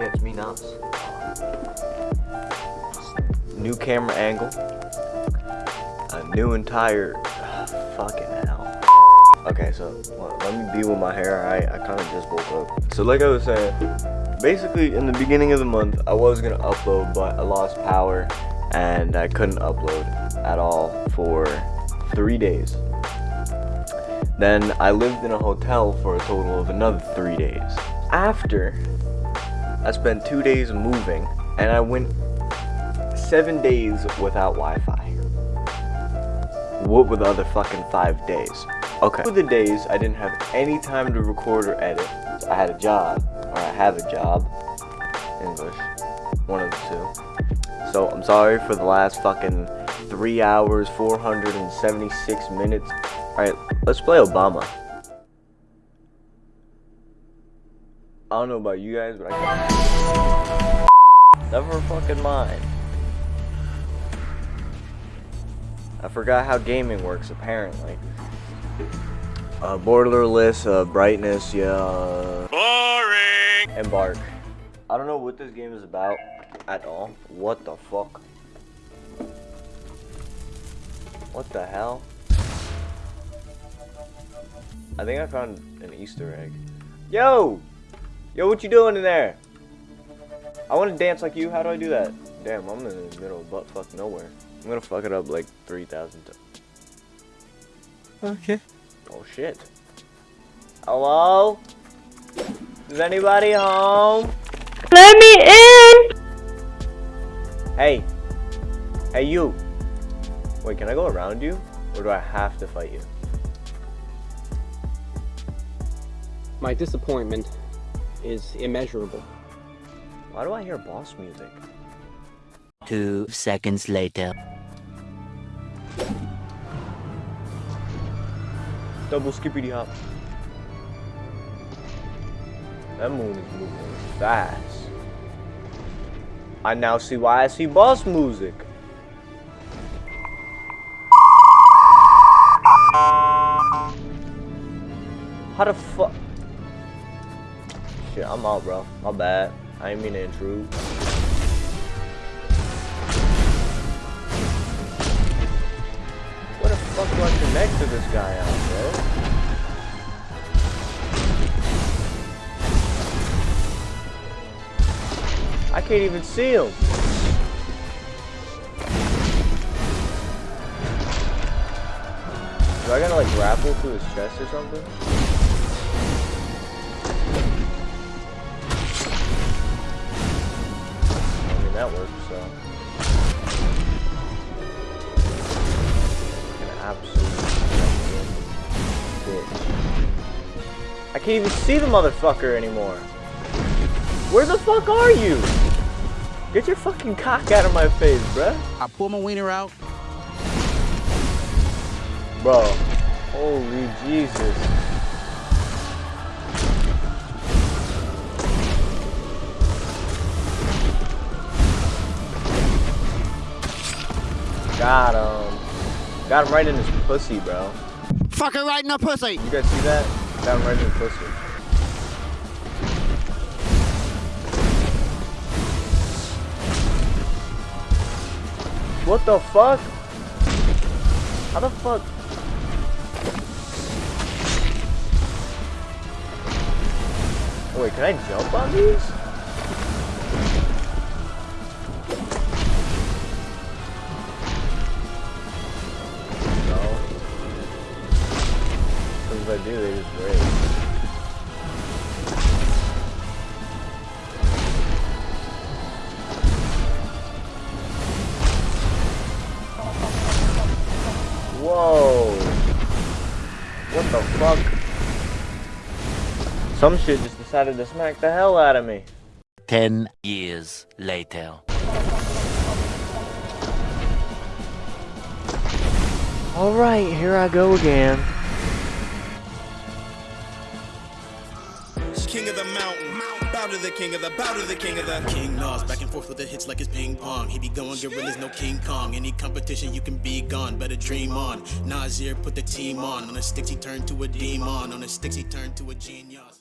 it's me, Nas. New camera angle. A new entire... Ah, fucking hell. Okay, so let me be with my hair. I, I kind of just woke up. So like I was saying, basically in the beginning of the month, I was going to upload, but I lost power and I couldn't upload at all for three days. Then I lived in a hotel for a total of another three days. After, I spent two days moving and I went seven days without Wi-Fi. What were the other fucking five days? Okay. For the days I didn't have any time to record or edit, I had a job, or I have a job, English, one of the two. So I'm sorry for the last fucking three hours, 476 minutes. Alright, let's play Obama. I don't know about you guys, but I can't. Never fucking mind. I forgot how gaming works, apparently. Uh, borderless, uh, brightness, yeah. Boring! Embark. I don't know what this game is about at all. What the fuck? What the hell? I think I found an Easter egg. Yo! Yo, what you doing in there? I want to dance like you. How do I do that? Damn, I'm in the middle of butt fuck nowhere. I'm gonna fuck it up like 3,000 times. Okay. Oh shit. Hello? Is anybody home? Let me in! Hey. Hey you. Wait, can I go around you? Or do I have to fight you? My disappointment is immeasurable. Why do I hear boss music? Two seconds later. Double skippity hop. That moon is moving fast. I now see why I see boss music. How the fuck? Shit, I'm out, bro. My bad. I ain't mean to intrude. What the fuck do I connect to this guy on, bro? I can't even see him. Do I gotta like grapple through his chest or something? I mean that works, so. An absolute bitch. I can't even see the motherfucker anymore. Where the fuck are you? Get your fucking cock out of my face, bruh. I pull my wiener out. Bro, holy Jesus. Got him. Um, got him right in his pussy, bro. Fucking right in the pussy. You guys see that? Got him right in the pussy. What the fuck? How the fuck? Wait, can I jump on these? Because if I do, they just break. Whoa. What the fuck? Some shit just decided to smack the hell out of me. Ten years later. Alright, here I go again. The mountain, bow to the king of the, bow to the king of the. King Nas back and forth with the hits like it's ping pong. He be going gorillas, no King Kong. Any competition, you can be gone. Better dream on. Nasir put the team on. On the sticks, he turned to a demon. On the sticks, he turned to a genius.